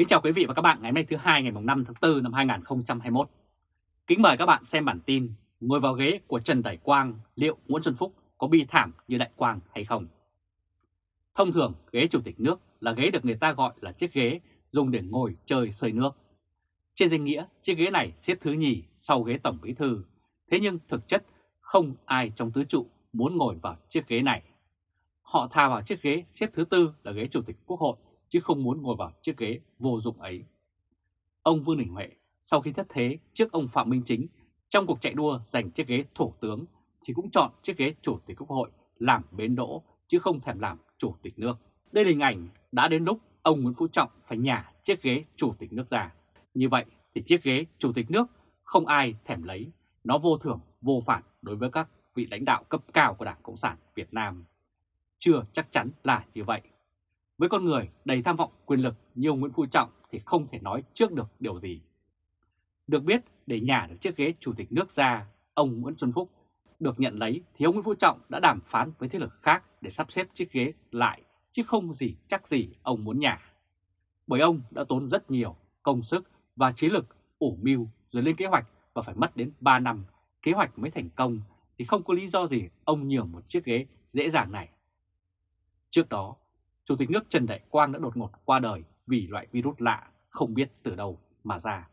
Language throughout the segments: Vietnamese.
Kính chào quý vị và các bạn ngày hôm nay thứ hai ngày 5 tháng 4 năm 2021. Kính mời các bạn xem bản tin Ngồi vào ghế của Trần Đại Quang liệu Nguyễn Xuân Phúc có bi thảm như Đại Quang hay không? Thông thường ghế chủ tịch nước là ghế được người ta gọi là chiếc ghế dùng để ngồi chơi sơi nước. Trên danh nghĩa chiếc ghế này xếp thứ nhì sau ghế Tổng Bí Thư, thế nhưng thực chất không ai trong tứ trụ muốn ngồi vào chiếc ghế này. Họ thà vào chiếc ghế xếp thứ tư là ghế Chủ tịch Quốc hội chứ không muốn ngồi vào chiếc ghế vô dụng ấy. Ông Vương Đình Huệ sau khi thất thế trước ông Phạm Minh Chính trong cuộc chạy đua giành chiếc ghế thủ tướng thì cũng chọn chiếc ghế chủ tịch quốc hội làm bến đỗ chứ không thèm làm chủ tịch nước. Đây là hình ảnh đã đến lúc ông Nguyễn Phú Trọng phải nhả chiếc ghế chủ tịch nước ra. Như vậy thì chiếc ghế chủ tịch nước không ai thèm lấy, nó vô thưởng, vô phản đối với các vị lãnh đạo cấp cao của Đảng Cộng sản Việt Nam. Chưa chắc chắn là như vậy. Với con người đầy tham vọng quyền lực như ông Nguyễn Phú Trọng thì không thể nói trước được điều gì. Được biết, để nhả được chiếc ghế chủ tịch nước ra, ông Nguyễn Xuân Phúc được nhận lấy thì ông Nguyễn Phú Trọng đã đàm phán với thế lực khác để sắp xếp chiếc ghế lại, chứ không gì chắc gì ông muốn nhả. Bởi ông đã tốn rất nhiều công sức và trí lực ủ mưu rồi lên kế hoạch và phải mất đến 3 năm kế hoạch mới thành công thì không có lý do gì ông nhường một chiếc ghế dễ dàng này. Trước đó, Chủ tịch nước Trần Đại Quang đã đột ngột qua đời vì loại virus lạ không biết từ đâu mà ra.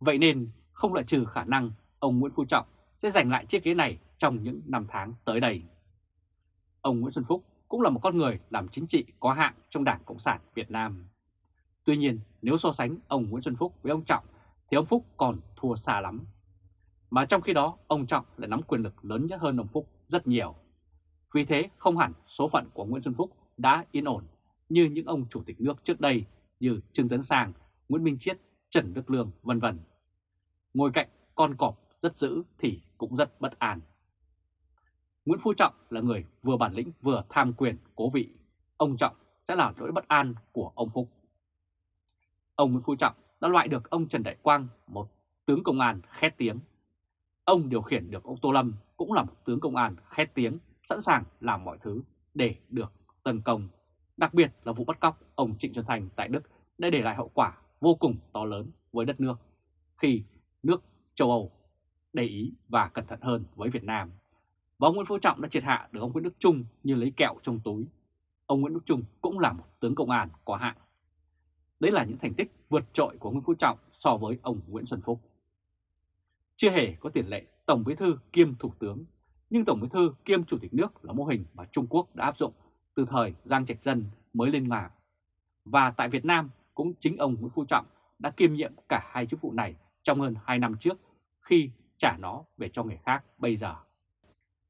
Vậy nên không loại trừ khả năng ông Nguyễn Phú Trọng sẽ giành lại chiếc ghế này trong những năm tháng tới đây. Ông Nguyễn Xuân Phúc cũng là một con người làm chính trị có hạng trong Đảng Cộng sản Việt Nam. Tuy nhiên, nếu so sánh ông Nguyễn Xuân Phúc với ông Trọng thì ông Phúc còn thua xa lắm. Mà trong khi đó, ông Trọng lại nắm quyền lực lớn nhất hơn ông Phúc rất nhiều. Vì thế, không hẳn số phận của Nguyễn Xuân Phúc đã yên ổn như những ông chủ tịch nước trước đây như Trương Tấn Sang, Nguyễn Minh Chiết, Trần Đức Lương, vân vân. Ngồi cạnh con cọp rất dữ thì cũng rất bất an. Nguyễn Phú Trọng là người vừa bản lĩnh vừa tham quyền cố vị. Ông Trọng sẽ là nỗi bất an của ông Phúc. Ông Nguyễn Phú Trọng đã loại được ông Trần Đại Quang, một tướng công an khét tiếng. Ông điều khiển được ông Tô Lâm cũng là một tướng công an khét tiếng, sẵn sàng làm mọi thứ để được tấn công, đặc biệt là vụ bắt cóc ông Trịnh Xuân Thành tại Đức đã để lại hậu quả vô cùng to lớn với đất nước khi nước châu Âu để ý và cẩn thận hơn với Việt Nam. Và ông Nguyễn Phú Trọng đã triệt hạ được ông Nguyễn Đức Trung như lấy kẹo trong túi. Ông Nguyễn Đức Trung cũng là một tướng công an có hạng. Đấy là những thành tích vượt trội của Nguyễn Phú Trọng so với ông Nguyễn Xuân Phúc. Chưa hề có tiền lệ Tổng Bí thư kiêm Thủ tướng, nhưng Tổng Bí thư kiêm Chủ tịch nước là mô hình mà Trung Quốc đã áp dụng từ thời Giang Trạch Dân mới lên ngà. Và tại Việt Nam cũng chính ông Nguyễn Phú Trọng đã kiêm nhiệm cả hai chức vụ này trong hơn 2 năm trước khi trả nó về cho người khác bây giờ.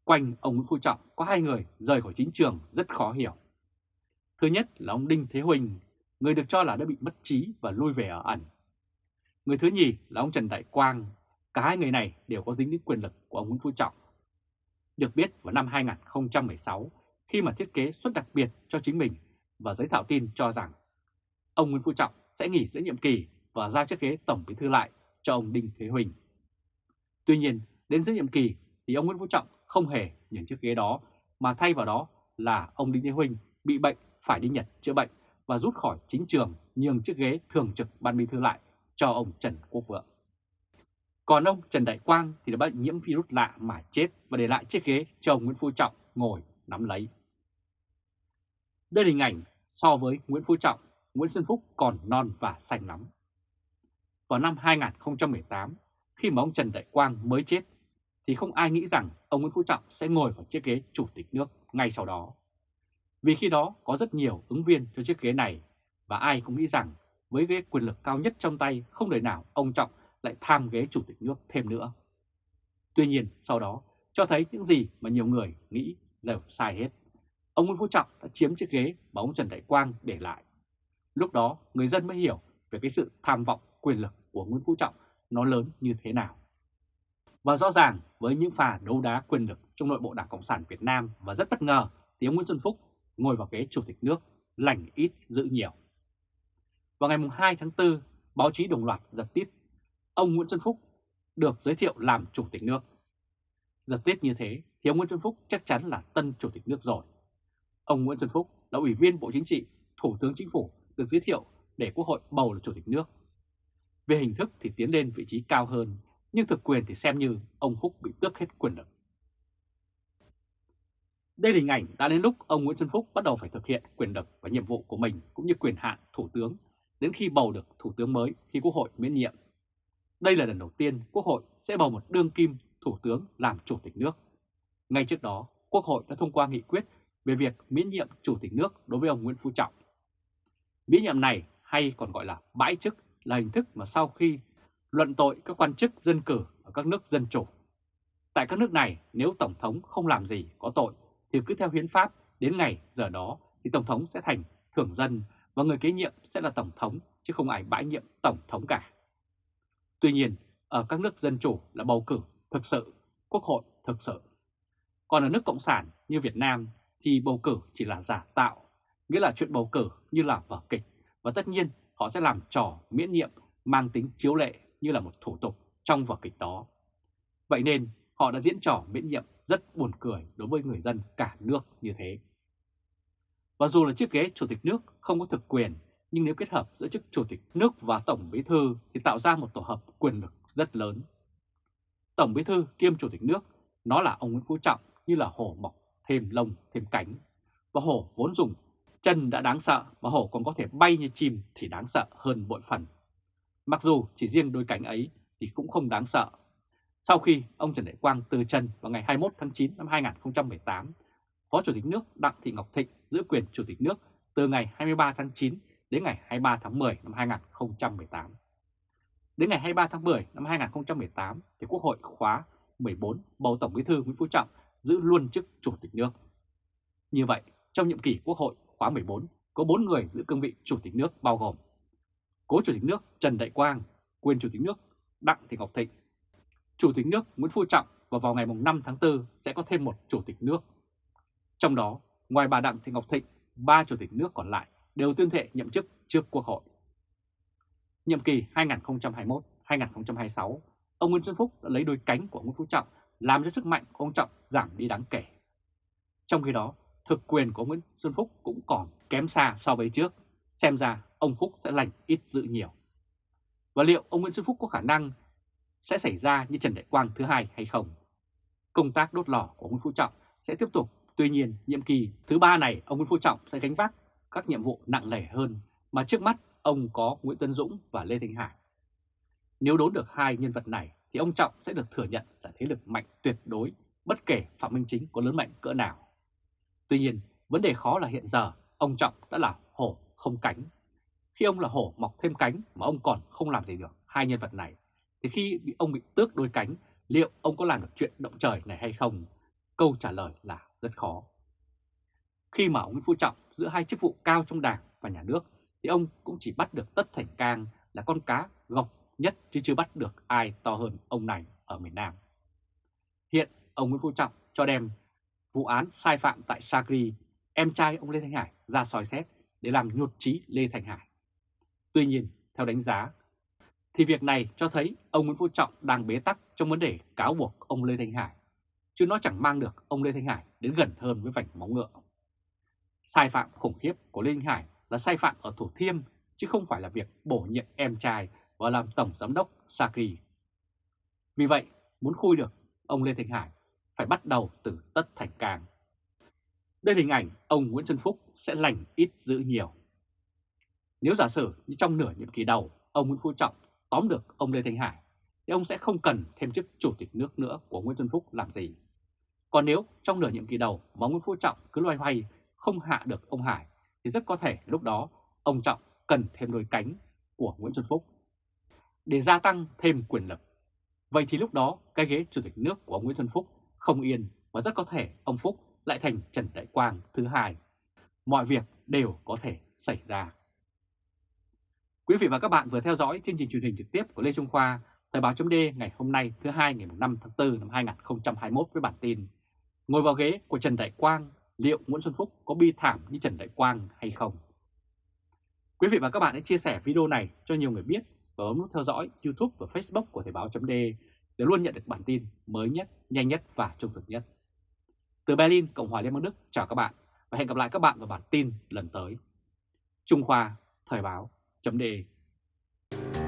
Quanh ông Nguyễn Phú Trọng có hai người rời khỏi chính trường rất khó hiểu. Thứ nhất là ông Đinh Thế Huỳnh, người được cho là đã bị mất trí và lui về ở ẩn. Người thứ nhì là ông Trần Đại Quang, cả hai người này đều có dính đến quyền lực của ông Nguyễn Phú Trọng. Được biết vào năm 2016, khi mà thiết kế suất đặc biệt cho chính mình và giới thảo tin cho rằng ông Nguyễn Phú Trọng sẽ nghỉ giữa nhiệm kỳ và giao chiếc ghế tổng bí thư lại cho ông Đinh Thế Huỳnh. Tuy nhiên, đến giữa nhiệm kỳ thì ông Nguyễn Phú Trọng không hề nhận chiếc ghế đó mà thay vào đó là ông Đinh Thế Huỳnh bị bệnh phải đi Nhật chữa bệnh và rút khỏi chính trường nhường chiếc ghế thường trực ban bí thư lại cho ông Trần Quốc Vượng. Còn ông Trần Đại Quang thì đã bị nhiễm virus lạ mà chết và để lại chiếc ghế cho ông Nguyễn Phú Trọng ngồi nắm lấy. Đây là hình ảnh so với Nguyễn Phú Trọng, Nguyễn Xuân Phúc còn non và xanh lắm. Vào năm 2018, khi mà ông Trần Đại Quang mới chết, thì không ai nghĩ rằng ông Nguyễn Phú Trọng sẽ ngồi vào chiếc ghế chủ tịch nước ngay sau đó. Vì khi đó có rất nhiều ứng viên cho chiếc ghế này, và ai cũng nghĩ rằng với ghế quyền lực cao nhất trong tay không đời nào ông Trọng lại tham ghế chủ tịch nước thêm nữa. Tuy nhiên sau đó cho thấy những gì mà nhiều người nghĩ đều sai hết ông Nguyễn Phú Trọng đã chiếm chiếc ghế mà ông Trần Đại Quang để lại. Lúc đó người dân mới hiểu về cái sự tham vọng quyền lực của Nguyễn Phú Trọng nó lớn như thế nào. Và rõ ràng với những pha đấu đá quyền lực trong nội bộ Đảng Cộng sản Việt Nam và rất bất ngờ thì ông Nguyễn Xuân Phúc ngồi vào ghế chủ tịch nước lành ít giữ nhiều. Vào ngày 2 tháng 4, báo chí đồng loạt giật tít ông Nguyễn Xuân Phúc được giới thiệu làm chủ tịch nước. Giật tít như thế thì ông Nguyễn Xuân Phúc chắc chắn là tân chủ tịch nước rồi. Ông Nguyễn Xuân Phúc là Ủy viên Bộ Chính trị, Thủ tướng Chính phủ được giới thiệu để Quốc hội bầu là Chủ tịch nước. Về hình thức thì tiến lên vị trí cao hơn, nhưng thực quyền thì xem như ông Phúc bị tước hết quyền lực. Đây là hình ảnh đã đến lúc ông Nguyễn Xuân Phúc bắt đầu phải thực hiện quyền lực và nhiệm vụ của mình cũng như quyền hạn Thủ tướng đến khi bầu được Thủ tướng mới khi Quốc hội miễn nhiệm. Đây là lần đầu tiên Quốc hội sẽ bầu một đương kim Thủ tướng làm Chủ tịch nước. Ngay trước đó, Quốc hội đã thông qua nghị quyết về việc miễn nhiệm Chủ tịch nước đối với ông Nguyễn Phú Trọng. Miễn nhiệm này hay còn gọi là bãi chức là hình thức mà sau khi luận tội các quan chức dân cử ở các nước dân chủ. Tại các nước này, nếu Tổng thống không làm gì có tội thì cứ theo hiến pháp đến ngày giờ đó thì Tổng thống sẽ thành thưởng dân và người kế nhiệm sẽ là Tổng thống chứ không ai bãi nhiệm Tổng thống cả. Tuy nhiên, ở các nước dân chủ là bầu cử thực sự, quốc hội thực sự. Còn ở nước Cộng sản như Việt Nam thì bầu cử chỉ là giả tạo, nghĩa là chuyện bầu cử như là vở kịch và tất nhiên họ sẽ làm trò miễn nhiệm mang tính chiếu lệ như là một thủ tục trong vở kịch đó. Vậy nên họ đã diễn trò miễn nhiệm rất buồn cười đối với người dân cả nước như thế. Và dù là chiếc ghế chủ tịch nước không có thực quyền, nhưng nếu kết hợp giữa chức chủ tịch nước và tổng bí thư thì tạo ra một tổ hợp quyền lực rất lớn. Tổng bí thư kiêm chủ tịch nước, nó là ông Nguyễn Phú Trọng như là hổ mọc thêm lông thêm cánh. Và hổ vốn dùng chân đã đáng sợ mà hổ còn có thể bay như chim thì đáng sợ hơn bội phần. Mặc dù chỉ riêng đôi cánh ấy thì cũng không đáng sợ. Sau khi ông Trần Đại Quang từ chân vào ngày 21 tháng 9 năm 2018, Phó Chủ tịch nước Đặng Thị Ngọc Thịnh giữ quyền Chủ tịch nước từ ngày 23 tháng 9 đến ngày 23 tháng 10 năm 2018. Đến ngày 23 tháng 10 năm 2018 thì Quốc hội khóa 14 bầu Tổng Bí thư Nguyễn Phú Trọng giữ luôn chức Chủ tịch nước. Như vậy, trong nhiệm kỳ Quốc hội khóa 14 có 4 người giữ cương vị Chủ tịch nước bao gồm Cố Chủ tịch nước Trần Đại Quang, quyền Chủ tịch nước Đặng Thị Ngọc Thịnh, Chủ tịch nước Nguyễn Phú Trọng và vào ngày 5 tháng 4 sẽ có thêm một Chủ tịch nước. Trong đó, ngoài bà Đặng Thị Ngọc Thịnh, ba Chủ tịch nước còn lại đều tuyên thệ nhậm chức trước Quốc hội. Nhiệm kỳ 2021-2026, ông Nguyễn Xuân Phúc đã lấy đôi cánh của Nguyễn Phú Trọng làm cho sức mạnh của ông Trọng giảm đi đáng kể. Trong khi đó, thực quyền của Nguyễn Xuân Phúc cũng còn kém xa so với trước, xem ra ông Phúc sẽ lành ít dự nhiều. Và liệu ông Nguyễn Xuân Phúc có khả năng sẽ xảy ra như Trần Đại Quang thứ hai hay không? Công tác đốt lò của Nguyễn Phú Trọng sẽ tiếp tục, tuy nhiên nhiệm kỳ thứ ba này ông Nguyễn Phú Trọng sẽ gánh vác các nhiệm vụ nặng nề hơn mà trước mắt ông có Nguyễn Tân Dũng và Lê Thanh Hải. Nếu đốn được hai nhân vật này thì ông Trọng sẽ được thừa nhận là thế lực mạnh tuyệt đối bất kể Phạm Minh Chính có lớn mạnh cỡ nào. Tuy nhiên, vấn đề khó là hiện giờ ông Trọng đã là hổ không cánh. Khi ông là hổ mọc thêm cánh mà ông còn không làm gì được hai nhân vật này, thì khi bị ông bị tước đôi cánh, liệu ông có làm được chuyện động trời này hay không? Câu trả lời là rất khó. Khi mà ông Nguyễn Phú Trọng giữa hai chức vụ cao trong đảng và nhà nước, thì ông cũng chỉ bắt được Tất Thành Cang là con cá gọc nhất chứ chưa bắt được ai to hơn ông này ở miền Nam. Hiện ông Nguyễn Phú Trọng cho đem vụ án sai phạm tại Sagri, em trai ông Lê Thanh Hải ra soi xét để làm nhụt chí Lê Thanh Hải. Tuy nhiên, theo đánh giá, thì việc này cho thấy ông Nguyễn Phú Trọng đang bế tắc trong vấn đề cáo buộc ông Lê Thanh Hải, chứ nó chẳng mang được ông Lê Thanh Hải đến gần hơn với vành móng ngựa. Sai phạm khủng khiếp của Lê Thanh Hải là sai phạm ở Thủ Thiêm, chứ không phải là việc bổ nhiệm em trai và làm tổng giám đốc Sakri. Vì vậy, muốn khui được ông Lê Thành Hải phải bắt đầu từ Tất Thành càng. Đây là hình ảnh ông Nguyễn Xuân Phúc sẽ lành ít giữ nhiều. Nếu giả sử như trong nửa nhiệm kỳ đầu, ông Nguyễn Phú Trọng tóm được ông Lê Thành Hải, thì ông sẽ không cần thêm chức chủ tịch nước nữa của Nguyễn Xuân Phúc làm gì. Còn nếu trong nửa nhiệm kỳ đầu mà Nguyễn Phú Trọng cứ loay hoay không hạ được ông Hải, thì rất có thể lúc đó ông Trọng cần thêm đôi cánh của Nguyễn Xuân Phúc để gia tăng thêm quyền lực. Vậy thì lúc đó cái ghế chủ tịch nước của ông Nguyễn Xuân Phúc không yên và rất có thể ông Phúc lại thành Trần Đại Quang thứ hai. Mọi việc đều có thể xảy ra. Quý vị và các bạn vừa theo dõi chương trình truyền hình trực tiếp của Lê Trung Khoa, Thời báo chấm ngày hôm nay thứ hai ngày 5 tháng 4 năm 2021 với bản tin Ngồi vào ghế của Trần Đại Quang, liệu Nguyễn Xuân Phúc có bi thảm như Trần Đại Quang hay không? Quý vị và các bạn hãy chia sẻ video này cho nhiều người biết và bấm nút theo dõi YouTube và Facebook của Thời báo .de để luôn nhận được bản tin mới nhất, nhanh nhất và trung thực nhất. Từ Berlin, Cộng hòa Liên bang Đức, chào các bạn và hẹn gặp lại các bạn vào bản tin lần tới. Trung Khoa, Thời báo .de.